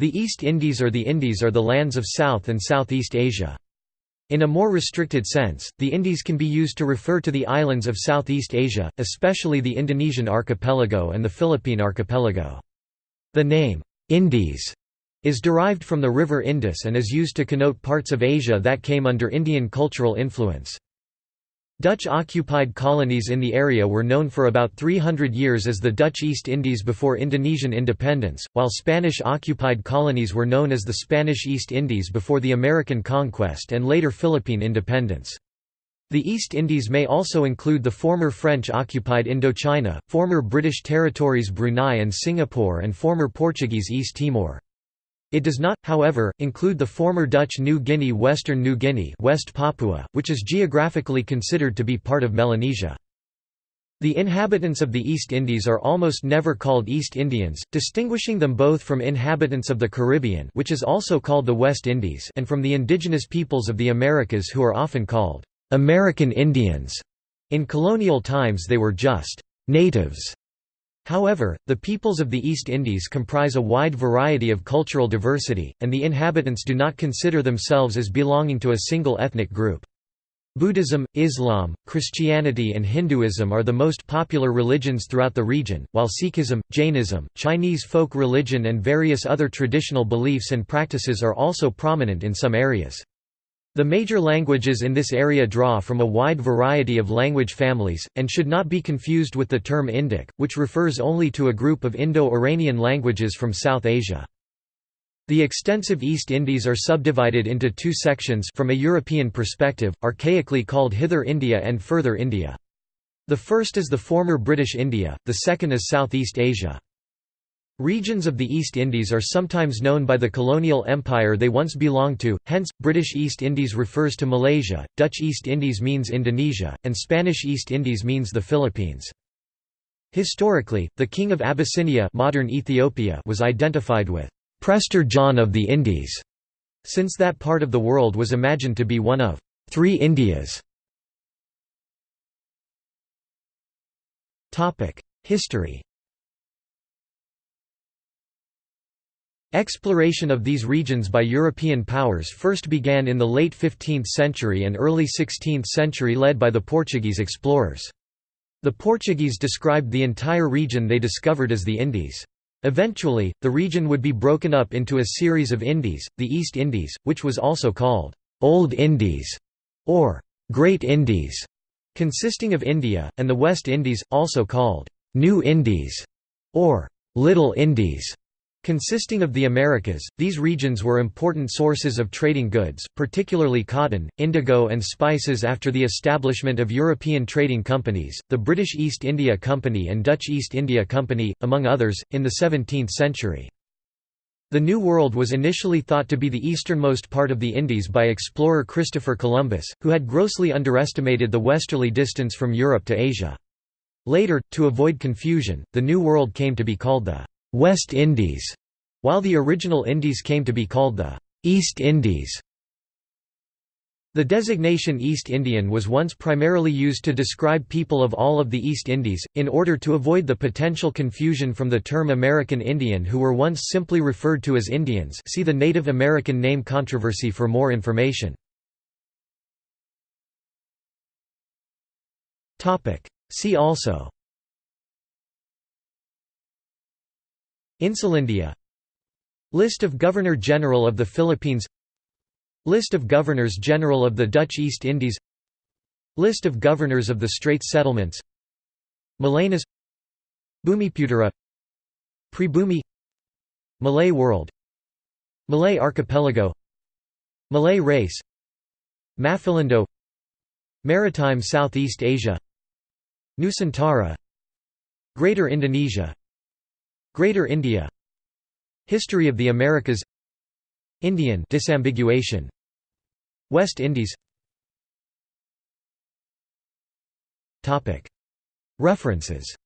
The East Indies or the Indies are the lands of South and Southeast Asia. In a more restricted sense, the Indies can be used to refer to the islands of Southeast Asia, especially the Indonesian archipelago and the Philippine archipelago. The name, Indies, is derived from the river Indus and is used to connote parts of Asia that came under Indian cultural influence. Dutch-occupied colonies in the area were known for about 300 years as the Dutch East Indies before Indonesian independence, while Spanish-occupied colonies were known as the Spanish East Indies before the American conquest and later Philippine independence. The East Indies may also include the former French-occupied Indochina, former British territories Brunei and Singapore and former Portuguese East Timor. It does not, however, include the former Dutch New Guinea Western New Guinea West Papua, which is geographically considered to be part of Melanesia. The inhabitants of the East Indies are almost never called East Indians, distinguishing them both from inhabitants of the Caribbean which is also called the West Indies and from the indigenous peoples of the Americas who are often called American Indians. In colonial times they were just natives However, the peoples of the East Indies comprise a wide variety of cultural diversity, and the inhabitants do not consider themselves as belonging to a single ethnic group. Buddhism, Islam, Christianity and Hinduism are the most popular religions throughout the region, while Sikhism, Jainism, Chinese folk religion and various other traditional beliefs and practices are also prominent in some areas. The major languages in this area draw from a wide variety of language families, and should not be confused with the term Indic, which refers only to a group of Indo-Iranian languages from South Asia. The extensive East Indies are subdivided into two sections from a European perspective, archaically called Hither India and Further India. The first is the former British India, the second is Southeast Asia. Regions of the East Indies are sometimes known by the colonial empire they once belonged to, hence, British East Indies refers to Malaysia, Dutch East Indies means Indonesia, and Spanish East Indies means the Philippines. Historically, the king of Abyssinia modern Ethiopia was identified with Prester John of the Indies, since that part of the world was imagined to be one of three Indias. History Exploration of these regions by European powers first began in the late 15th century and early 16th century led by the Portuguese explorers. The Portuguese described the entire region they discovered as the Indies. Eventually, the region would be broken up into a series of Indies, the East Indies, which was also called Old Indies or Great Indies, consisting of India, and the West Indies, also called New Indies or Little Indies. Consisting of the Americas, these regions were important sources of trading goods, particularly cotton, indigo, and spices after the establishment of European trading companies, the British East India Company and Dutch East India Company, among others, in the 17th century. The New World was initially thought to be the easternmost part of the Indies by explorer Christopher Columbus, who had grossly underestimated the westerly distance from Europe to Asia. Later, to avoid confusion, the New World came to be called the West Indies, while the original Indies came to be called the East Indies. The designation East Indian was once primarily used to describe people of all of the East Indies, in order to avoid the potential confusion from the term American Indian who were once simply referred to as Indians see the Native American name controversy for more information. See also Insulindia List of Governor-General of the Philippines. List of Governors-General of the Dutch East Indies. List of Governors of the Straits Settlements. Malanas Bumiputera Pribumi. Malay World. Malay Archipelago. Malay Race. Maphilindo Maritime Southeast Asia. Nusantara. Greater Indonesia Greater India. History of the Americas. Indian disambiguation. West Indies. References